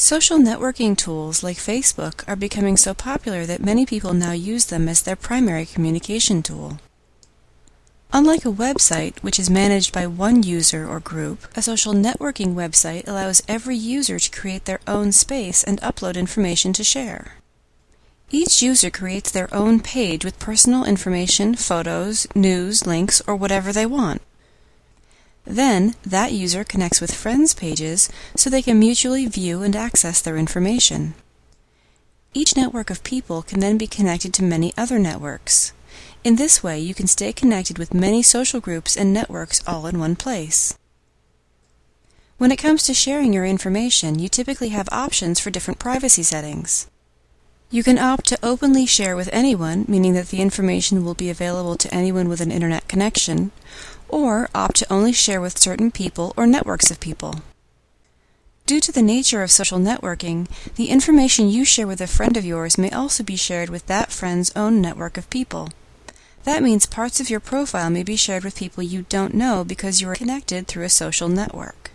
Social networking tools like Facebook are becoming so popular that many people now use them as their primary communication tool. Unlike a website, which is managed by one user or group, a social networking website allows every user to create their own space and upload information to share. Each user creates their own page with personal information, photos, news, links, or whatever they want. Then, that user connects with friends' pages so they can mutually view and access their information. Each network of people can then be connected to many other networks. In this way, you can stay connected with many social groups and networks all in one place. When it comes to sharing your information, you typically have options for different privacy settings. You can opt to openly share with anyone, meaning that the information will be available to anyone with an internet connection, or opt to only share with certain people or networks of people. Due to the nature of social networking, the information you share with a friend of yours may also be shared with that friend's own network of people. That means parts of your profile may be shared with people you don't know because you are connected through a social network.